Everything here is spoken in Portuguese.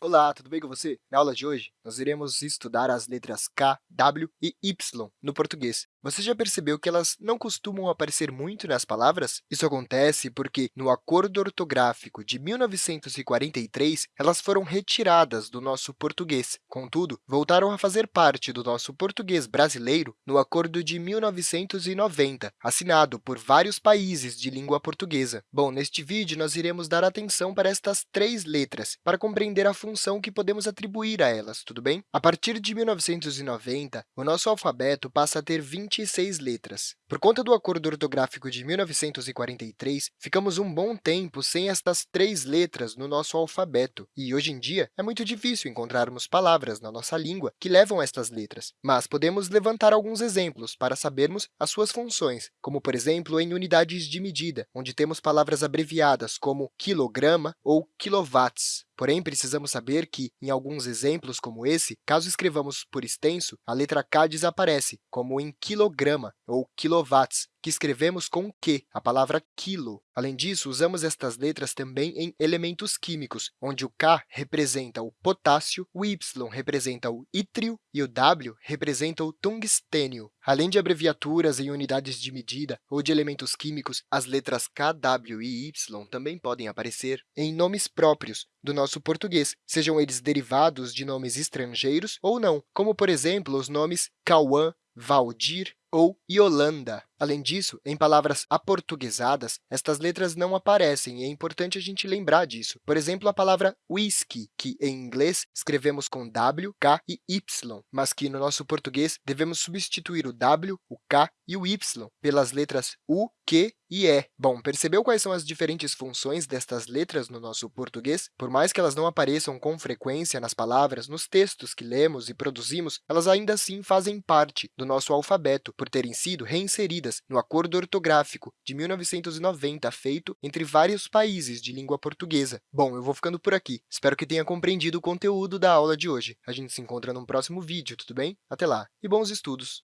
Olá, tudo bem com você? Na aula de hoje, nós iremos estudar as letras K, W e Y no português. Você já percebeu que elas não costumam aparecer muito nas palavras? Isso acontece porque, no Acordo Ortográfico de 1943, elas foram retiradas do nosso português. Contudo, voltaram a fazer parte do nosso português brasileiro no Acordo de 1990, assinado por vários países de língua portuguesa. Bom, neste vídeo, nós iremos dar atenção para estas três letras, para compreender a função que podemos atribuir a elas, tudo bem? A partir de 1990, o nosso alfabeto passa a ter 26 letras. Por conta do Acordo Ortográfico de 1943, ficamos um bom tempo sem estas três letras no nosso alfabeto, e hoje em dia é muito difícil encontrarmos palavras na nossa língua que levam estas letras. Mas podemos levantar alguns exemplos para sabermos as suas funções, como, por exemplo, em unidades de medida, onde temos palavras abreviadas como quilograma ou quilowatts. Porém, precisamos saber que, em alguns exemplos como esse, caso escrevamos por extenso, a letra K desaparece, como em quilograma ou quilowatts, que escrevemos com Q, a palavra quilo. Além disso, usamos estas letras também em elementos químicos, onde o K representa o potássio, o Y representa o ítrio e o W representa o tungstênio. Além de abreviaturas em unidades de medida ou de elementos químicos, as letras K, W e Y também podem aparecer em nomes próprios do nosso português, sejam eles derivados de nomes estrangeiros ou não, como, por exemplo, os nomes Cauã, Valdir ou Yolanda. Além disso, em palavras aportuguesadas, estas letras não aparecem, e é importante a gente lembrar disso. Por exemplo, a palavra whisky, que em inglês escrevemos com W, K e Y, mas que no nosso português devemos substituir o W, o K e o Y pelas letras U, Q e E. Bom, percebeu quais são as diferentes funções destas letras no nosso português? Por mais que elas não apareçam com frequência nas palavras, nos textos que lemos e produzimos, elas ainda assim fazem parte do nosso alfabeto, por terem sido reinseridas no Acordo Ortográfico de 1990, feito entre vários países de língua portuguesa. Bom, eu vou ficando por aqui. Espero que tenha compreendido o conteúdo da aula de hoje. A gente se encontra num próximo vídeo, tudo bem? Até lá, e bons estudos!